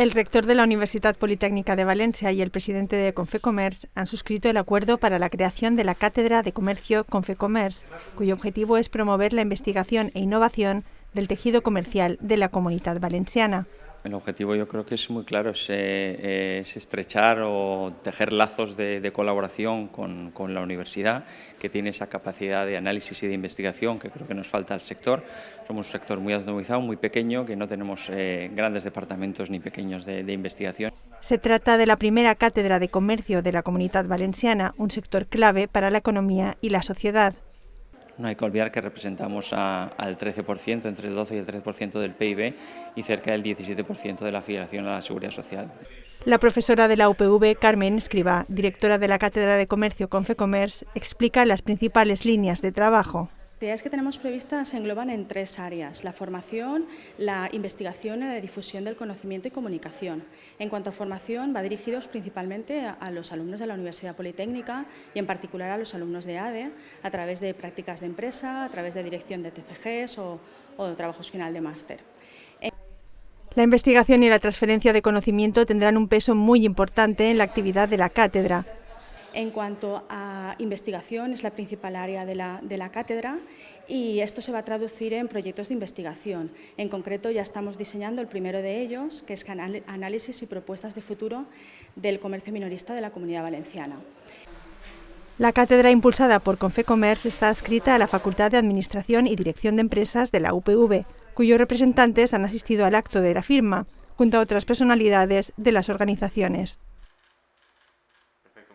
El rector de la Universidad Politécnica de Valencia y el presidente de Confecommerce han suscrito el acuerdo para la creación de la Cátedra de Comercio Confecommerce, cuyo objetivo es promover la investigación e innovación del tejido comercial de la comunidad valenciana. El objetivo yo creo que es muy claro, es, eh, estrechar o tejer lazos de, colaboración con, la universidad, que tiene esa capacidad de análisis y de investigación que creo que nos falta al sector. Somos un sector muy autonomizado, muy pequeño, que no tenemos eh, grandes departamentos ni pequeños de, de investigación. Se trata de la primera cátedra de comercio de la comunidad valenciana, un sector clave para la economía y la sociedad. No hay que olvidar que representamos al 13%, entre el 12 y el 13% del PIB y cerca del 17% de la afiliación a la seguridad social. La profesora de la UPV, Carmen Escriba, directora de la Cátedra de Comercio Confecommerce, explica las principales líneas de trabajo actividades que tenemos previstas se engloban en tres áreas, la formación, la investigación y la difusión del conocimiento y comunicación. En cuanto a formación, va dirigidos principalmente a los alumnos de la Universidad Politécnica y en particular a los alumnos de ADE, a través de prácticas de empresa, a través de dirección de TFGs o, de trabajos final de máster. La investigación y la transferencia de conocimiento tendrán un peso muy importante en la actividad de la cátedra. En cuanto a investigación, es la principal área de la, cátedra y esto se va a traducir en proyectos de investigación. En concreto, ya estamos diseñando el primero de ellos, que es análisis y propuestas de futuro del comercio minorista de la Comunidad Valenciana. La cátedra impulsada por Confecommerce está adscrita a la Facultad de Administración y Dirección de Empresas de la UPV, cuyos representantes han asistido al acto de la firma, junto a otras personalidades de las organizaciones.